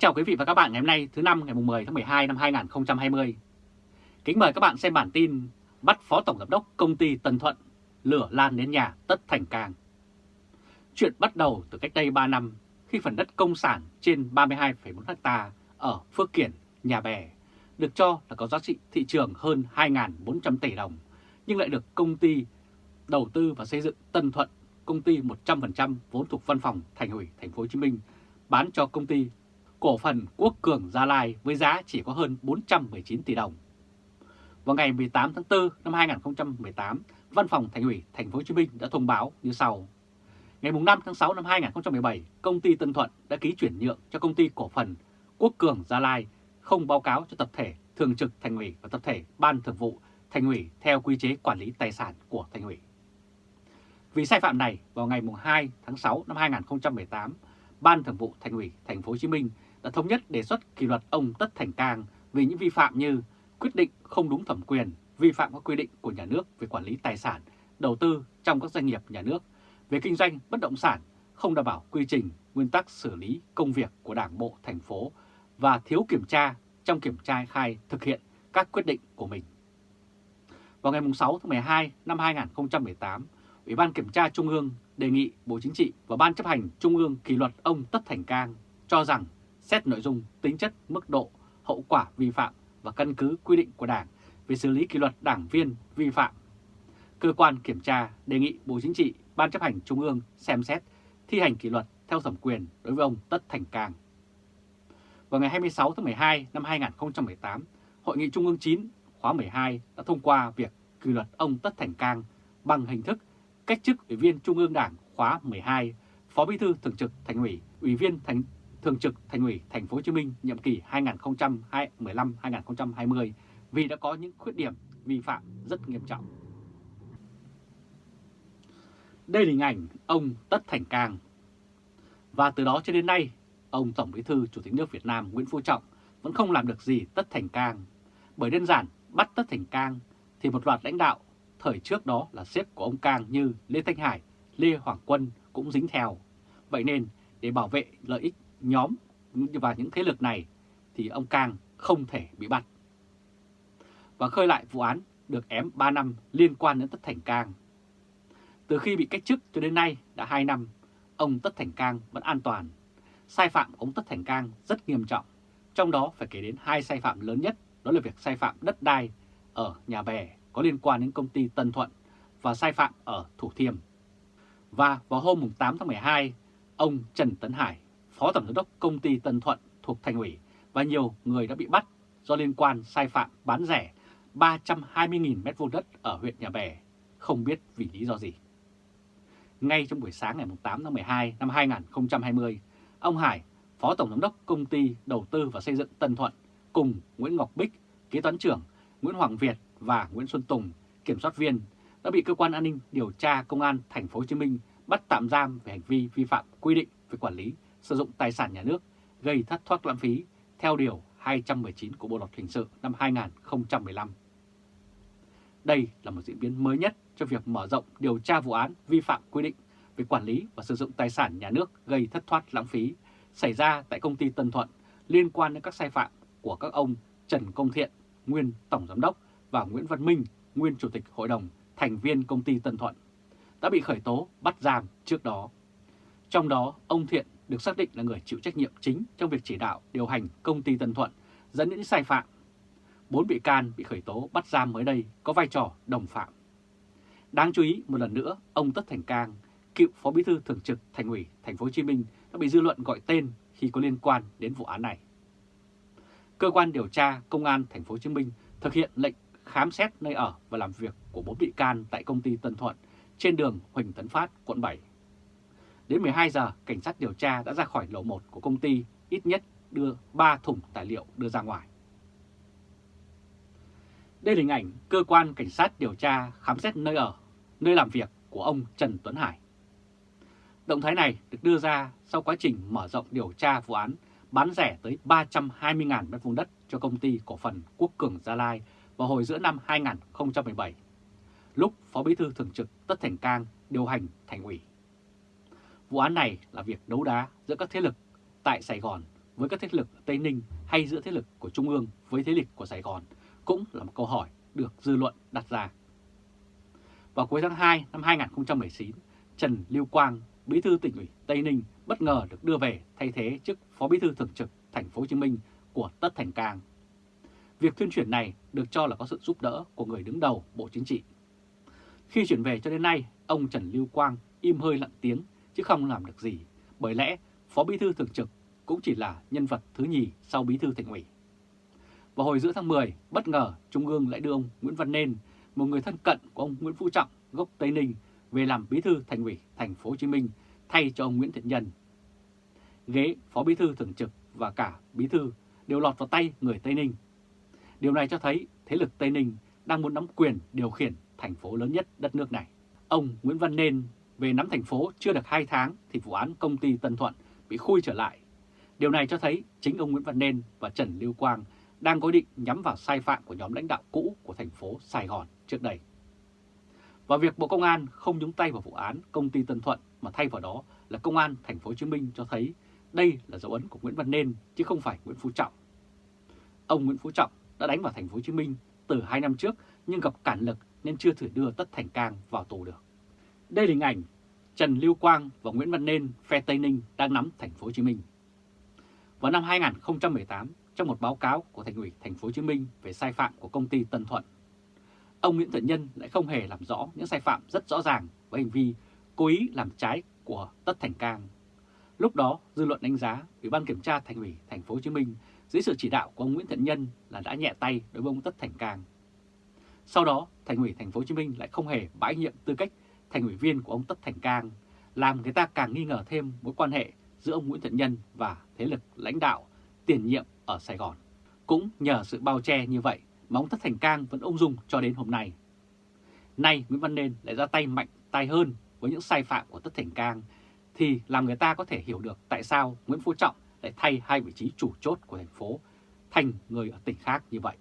chào quý vị và các bạn ngày hôm nay thứ năm ngày 10 tháng 12 năm 2020. Kính mời các bạn xem bản tin bắt Phó Tổng Giám đốc Công ty Tân Thuận lửa lan đến nhà Tất Thành Cang. Chuyện bắt đầu từ cách đây 3 năm khi phần đất công sản trên 32,4 ha ở Phước Kiển, Nhà Bè được cho là có giá trị thị trường hơn 2.400 tỷ đồng nhưng lại được công ty đầu tư và xây dựng Tân Thuận, công ty 100% vốn thuộc văn phòng Thành ủy Thành phố Hồ Chí Minh bán cho công ty cổ phần Quốc Cường Gia Lai với giá chỉ có hơn 419 tỷ đồng. Vào ngày 18 tháng 4 năm 2018, Văn phòng Thành ủy Thành phố Hồ Chí Minh đã thông báo như sau: Ngày 5 tháng 6 năm 2017, công ty Tân Thuận đã ký chuyển nhượng cho công ty cổ phần Quốc Cường Gia Lai không báo cáo cho tập thể thường trực Thành ủy và tập thể Ban Thường vụ Thành ủy theo quy chế quản lý tài sản của Thành ủy. Vì sai phạm này, vào ngày 2 tháng 6 năm 2018, Ban Thường vụ Thành ủy Thành phố Hồ Chí Minh đã thống nhất đề xuất kỷ luật ông Tất Thành Cang vì những vi phạm như quyết định không đúng thẩm quyền, vi phạm các quy định của nhà nước về quản lý tài sản, đầu tư trong các doanh nghiệp nhà nước, về kinh doanh bất động sản, không đảm bảo quy trình, nguyên tắc xử lý công việc của Đảng bộ thành phố và thiếu kiểm tra trong kiểm tra khai thực hiện các quyết định của mình. Vào ngày 6 tháng 12 năm 2018, Ủy ban Kiểm tra Trung ương đề nghị Bộ Chính trị và Ban chấp hành Trung ương kỷ luật ông Tất Thành Cang cho rằng xét nội dung, tính chất, mức độ, hậu quả vi phạm và căn cứ quy định của Đảng về xử lý kỷ luật đảng viên vi phạm. Cơ quan kiểm tra đề nghị Bộ Chính trị, Ban chấp hành Trung ương xem xét thi hành kỷ luật theo thẩm quyền đối với ông Tất Thành Cang. Vào ngày 26 tháng 12 năm 2018, Hội nghị Trung ương 9 khóa 12 đã thông qua việc kỷ luật ông Tất Thành Cang bằng hình thức cách chức Ủy viên Trung ương Đảng khóa 12, Phó Bí thư Thường trực Thành ủy, Ủy viên Thành Thường trực Thành ủy Thành phố Hồ Chí Minh nhiệm kỳ 2015-2020 vì đã có những khuyết điểm vi phạm rất nghiêm trọng. Đây là hình ảnh ông Tất Thành Cang. Và từ đó cho đến nay, ông Tổng Bí thư Chủ tịch nước Việt Nam Nguyễn Phú Trọng vẫn không làm được gì Tất Thành Cang. Bởi đơn giản bắt Tất Thành Cang thì một loạt lãnh đạo thời trước đó là sếp của ông Cang như Lê Thanh Hải, Lê Hoàng Quân cũng dính theo. Vậy nên để bảo vệ lợi ích nhóm và những thế lực này thì ông Cang không thể bị bắt. Và khơi lại vụ án được ém 3 năm liên quan đến Tất Thành Cang. Từ khi bị cách chức cho đến nay đã 2 năm, ông Tất Thành Cang vẫn an toàn. Sai phạm của ông Tất Thành Cang rất nghiêm trọng, trong đó phải kể đến hai sai phạm lớn nhất, đó là việc sai phạm đất đai ở nhà bè có liên quan đến công ty Tân Thuận và sai phạm ở Thủ Thiêm. Và vào hôm 8 tháng 12, ông Trần Tấn Hải, Phó Tổng Giám đốc Công ty Tân Thuận thuộc Thành ủy và nhiều người đã bị bắt do liên quan sai phạm bán rẻ 320.000 m2 đất ở huyện Nhà Bè, không biết vì lý do gì. Ngay trong buổi sáng ngày 8 tháng 12 năm 2020, ông Hải, Phó Tổng Giám đốc Công ty Đầu tư và Xây dựng Tân Thuận cùng Nguyễn Ngọc Bích, kế toán trưởng, Nguyễn Hoàng Việt và Nguyễn Xuân Tùng, kiểm soát viên, đã bị cơ quan an ninh điều tra công an thành phố Hồ Chí Minh bắt tạm giam về hành vi vi phạm quy định về quản lý sử dụng tài sản nhà nước gây thất thoát lãng phí theo Điều 219 của Bộ Luật Hình sự năm 2015. Đây là một diễn biến mới nhất cho việc mở rộng điều tra vụ án vi phạm quy định về quản lý và sử dụng tài sản nhà nước gây thất thoát lãng phí xảy ra tại công ty Tân Thuận liên quan đến các sai phạm của các ông Trần Công Thiện, nguyên Tổng Giám đốc và Nguyễn Văn Minh, nguyên Chủ tịch Hội đồng, thành viên công ty Tân Thuận, đã bị khởi tố bắt giam trước đó. Trong đó, ông Thiện được xác định là người chịu trách nhiệm chính trong việc chỉ đạo điều hành công ty Tân Thuận dẫn đến sai phạm. Bốn bị can bị khởi tố bắt giam mới đây có vai trò đồng phạm. Đáng chú ý một lần nữa, ông Tất Thành Cang, cựu phó bí thư thường trực Thành ủy Thành phố Hồ Chí Minh đã bị dư luận gọi tên khi có liên quan đến vụ án này. Cơ quan điều tra Công an Thành phố Hồ Chí Minh thực hiện lệnh khám xét nơi ở và làm việc của bốn bị can tại công ty Tân Thuận trên đường Huỳnh Tấn Phát, quận 7. Đến 12 giờ, cảnh sát điều tra đã ra khỏi lầu 1 của công ty, ít nhất đưa 3 thùng tài liệu đưa ra ngoài. Đây là hình ảnh cơ quan cảnh sát điều tra khám xét nơi ở, nơi làm việc của ông Trần Tuấn Hải. Động thái này được đưa ra sau quá trình mở rộng điều tra vụ án bán rẻ tới 320.000 m2 đất cho công ty cổ phần Quốc Cường Gia Lai vào hồi giữa năm 2017, lúc Phó Bí thư Thường trực Tất Thành Cang điều hành thành ủy. Vụ án này là việc đấu đá giữa các thế lực tại Sài Gòn với các thế lực ở Tây Ninh hay giữa thế lực của Trung ương với thế lực của Sài Gòn cũng là một câu hỏi được dư luận đặt ra. Vào cuối tháng 2 năm 2019, Trần Lưu Quang, Bí thư tỉnh ủy Tây Ninh bất ngờ được đưa về thay thế chức Phó Bí thư thường trực thành phố Hồ Chí Minh của Tất Thành Cang. Việc tuyên chuyển này được cho là có sự giúp đỡ của người đứng đầu Bộ Chính trị. Khi chuyển về cho đến nay, ông Trần Lưu Quang im hơi lặng tiếng chứ không làm được gì, bởi lẽ Phó Bí thư thường trực cũng chỉ là nhân vật thứ nhì sau Bí thư thành ủy. Vào hồi giữa tháng 10, bất ngờ Trung ương lại đưa ông Nguyễn Văn Nên, một người thân cận của ông Nguyễn Phú Trọng, gốc Tây Ninh, về làm Bí thư thành ủy thành phố Hồ Chí Minh thay cho ông Nguyễn Thiện Nhân. Ghế Phó Bí thư thường trực và cả Bí thư đều lọt vào tay người Tây Ninh. Điều này cho thấy thế lực Tây Ninh đang muốn nắm quyền điều khiển thành phố lớn nhất đất nước này. Ông Nguyễn Văn Nên về nắm thành phố chưa được 2 tháng thì vụ án công ty Tân Thuận bị khui trở lại. Điều này cho thấy chính ông Nguyễn Văn Nên và Trần Lưu Quang đang có định nhắm vào sai phạm của nhóm lãnh đạo cũ của thành phố Sài Gòn trước đây. Và việc Bộ Công an không nhúng tay vào vụ án công ty Tân Thuận mà thay vào đó là Công an thành phố Hồ Chí Minh cho thấy đây là dấu ấn của Nguyễn Văn Nên chứ không phải Nguyễn Phú Trọng. Ông Nguyễn Phú Trọng đã đánh vào thành phố Hồ Chí Minh từ 2 năm trước nhưng gặp cản lực nên chưa thể đưa Tất Thành Cang vào tù được. Đây là hình ảnh Trần Lưu Quang và Nguyễn Văn Nên phe Tây Ninh đang nắm thành phố Hồ Chí Minh. Vào năm 2018, trong một báo cáo của Thành ủy Thành phố Hồ Chí Minh về sai phạm của công ty Tân Thuận, ông Nguyễn Thiện Nhân lại không hề làm rõ những sai phạm rất rõ ràng với hành vi cố ý làm trái của Tất Thành Cang. Lúc đó, dư luận đánh giá Ủy ban kiểm tra Thành ủy Thành phố Hồ Chí Minh dưới sự chỉ đạo của ông Nguyễn Thiện Nhân là đã nhẹ tay đối với ông Tất Thành Cang. Sau đó, Thành ủy Thành phố Hồ Chí Minh lại không hề bãi nhiệm tư cách thành ủy viên của ông Tất Thành Cang, làm người ta càng nghi ngờ thêm mối quan hệ giữa ông Nguyễn Thiện Nhân và thế lực lãnh đạo tiền nhiệm ở Sài Gòn. Cũng nhờ sự bao che như vậy mà ông Tất Thành Cang vẫn ung dung cho đến hôm nay. Nay Nguyễn Văn Nên lại ra tay mạnh tay hơn với những sai phạm của Tất Thành Cang thì làm người ta có thể hiểu được tại sao Nguyễn Phú Trọng lại thay hai vị trí chủ chốt của thành phố thành người ở tỉnh khác như vậy.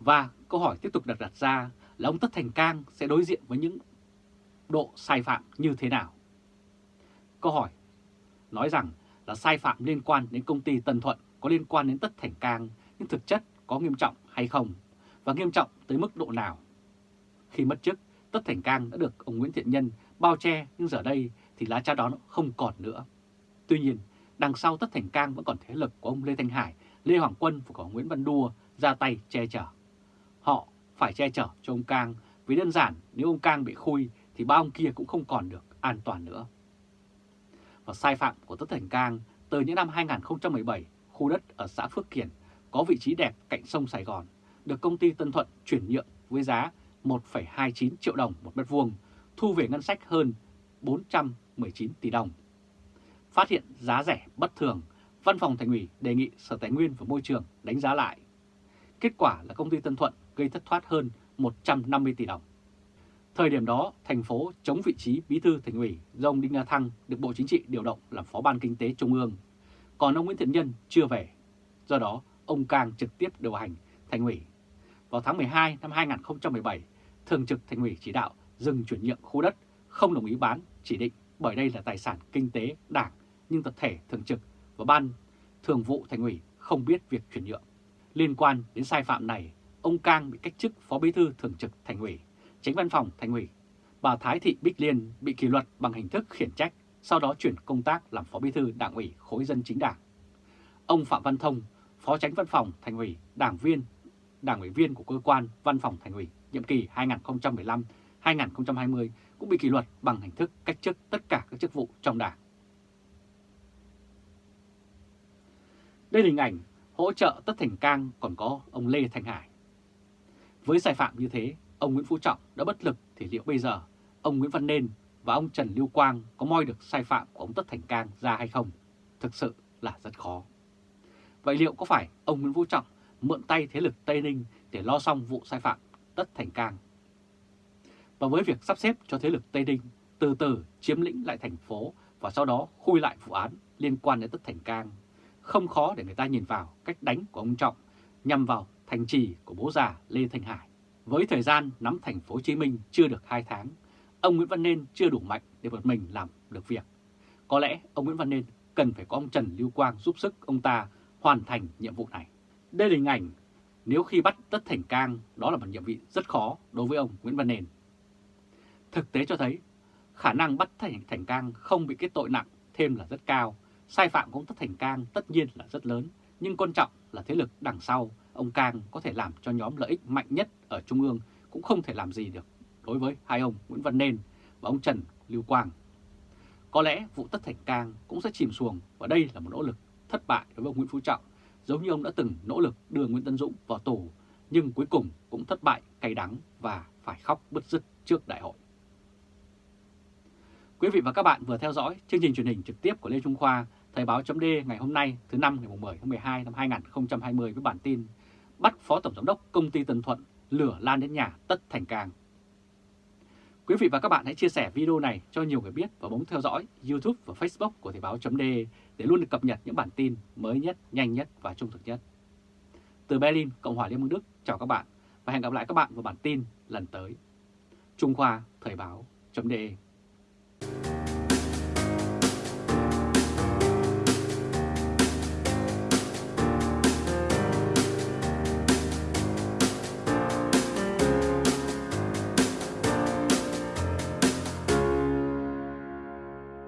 Và câu hỏi tiếp tục đặt đặt ra là ông Tất Thành Cang sẽ đối diện với những độ sai phạm như thế nào? Câu hỏi nói rằng là sai phạm liên quan đến công ty Tân Thuận có liên quan đến Tất Thành Cang nhưng thực chất có nghiêm trọng hay không và nghiêm trọng tới mức độ nào? Khi mất chức, Tất Thành Cang đã được ông Nguyễn Thiện Nhân bao che nhưng giờ đây thì lá cha đó không còn nữa. Tuy nhiên, đằng sau Tất Thành Cang vẫn còn thế lực của ông Lê Thanh Hải, Lê Hoàng Quân và của Nguyễn Văn Đua ra tay che chở. Họ phải che chở cho ông Cang vì đơn giản nếu ông Cang bị khui thì ba ông kia cũng không còn được an toàn nữa. Và sai phạm của Tất Thành Cang từ những năm 2017, khu đất ở xã Phước Kiển có vị trí đẹp cạnh sông Sài Gòn, được công ty Tân Thuận chuyển nhượng với giá 1,29 triệu đồng một mét vuông, thu về ngân sách hơn 419 tỷ đồng. Phát hiện giá rẻ bất thường, Văn phòng Thành ủy đề nghị Sở Tài nguyên và Môi trường đánh giá lại. Kết quả là công ty Tân Thuận gây thất thoát hơn 150 tỷ đồng. Thời điểm đó, thành phố chống vị trí bí thư thành ủy do ông Đinh La Thăng được Bộ Chính trị điều động làm phó ban kinh tế trung ương, còn ông Nguyễn Thiện Nhân chưa về. Do đó, ông Cang trực tiếp điều hành thành ủy. Vào tháng 12 năm 2017, Thường trực thành ủy chỉ đạo dừng chuyển nhượng khu đất, không đồng ý bán chỉ định bởi đây là tài sản kinh tế đảng nhưng tập thể thường trực và ban thường vụ thành ủy không biết việc chuyển nhượng. Liên quan đến sai phạm này, ông Cang bị cách chức phó bí thư thường trực thành ủy Tránh văn phòng Thành ủy, bà Thái Thị Bích Liên bị kỷ luật bằng hình thức khiển trách, sau đó chuyển công tác làm Phó Bí thư Đảng ủy khối dân chính đảng. Ông Phạm Văn Thông, Phó Tránh Văn phòng Thành ủy, đảng viên, đảng ủy viên của cơ quan Văn phòng Thành ủy nhiệm kỳ 2015-2020 cũng bị kỷ luật bằng hình thức cách chức tất cả các chức vụ trong đảng. Đây là hình ảnh hỗ trợ Tất Thành Cang còn có ông Lê Thành Hải. Với sai phạm như thế, ông Nguyễn Phú Trọng đã bất lực thì liệu bây giờ ông Nguyễn Văn Nên và ông Trần Lưu Quang có moi được sai phạm của ông Tất Thành Cang ra hay không? Thực sự là rất khó. Vậy liệu có phải ông Nguyễn Phú Trọng mượn tay thế lực Tây Ninh để lo xong vụ sai phạm Tất Thành Cang? Và với việc sắp xếp cho thế lực Tây Ninh từ từ chiếm lĩnh lại thành phố và sau đó khui lại vụ án liên quan đến Tất Thành Cang, không khó để người ta nhìn vào cách đánh của ông Trọng nhằm vào thành trì của bố già Lê Thanh Hải. Với thời gian nắm thành phố Hồ Chí Minh chưa được 2 tháng, ông Nguyễn Văn Nên chưa đủ mạnh để một mình làm được việc. Có lẽ ông Nguyễn Văn Nên cần phải có ông Trần Lưu Quang giúp sức ông ta hoàn thành nhiệm vụ này. Đây là hình ảnh nếu khi bắt Tất Thành Cang đó là một nhiệm vụ rất khó đối với ông Nguyễn Văn Nền. Thực tế cho thấy khả năng bắt Thành, Thành Cang không bị kết tội nặng thêm là rất cao, sai phạm của Tất Thành Cang tất nhiên là rất lớn, nhưng quan trọng là thế lực đằng sau ông Cang có thể làm cho nhóm lợi ích mạnh nhất ở Trung ương cũng không thể làm gì được đối với hai ông Nguyễn Văn Nên và ông Trần Lưu Quang. Có lẽ vụ Tất Thành Cang cũng sẽ chìm xuồng và đây là một nỗ lực thất bại đối với ông Nguyễn Phú Trọng, giống như ông đã từng nỗ lực đưa Nguyễn Tân Dũng vào tù, nhưng cuối cùng cũng thất bại cay đắng và phải khóc bứt rứt trước đại hội. Quý vị và các bạn vừa theo dõi chương trình truyền hình trực tiếp của Lê Trung Khoa, Thời báo chấm ngày hôm nay thứ năm ngày 10 tháng 12 năm 2020 với bản tin Bắt Phó Tổng Giám đốc Công ty Tân Thuận lửa lan đến nhà Tất Thành Cang. Quý vị và các bạn hãy chia sẻ video này cho nhiều người biết và bấm theo dõi YouTube và Facebook của Thời báo .de để luôn được cập nhật những bản tin mới nhất, nhanh nhất và trung thực nhất. Từ Berlin, Cộng hòa Liên bang Đức, chào các bạn và hẹn gặp lại các bạn vào bản tin lần tới. Trung Khoa Thời báo .de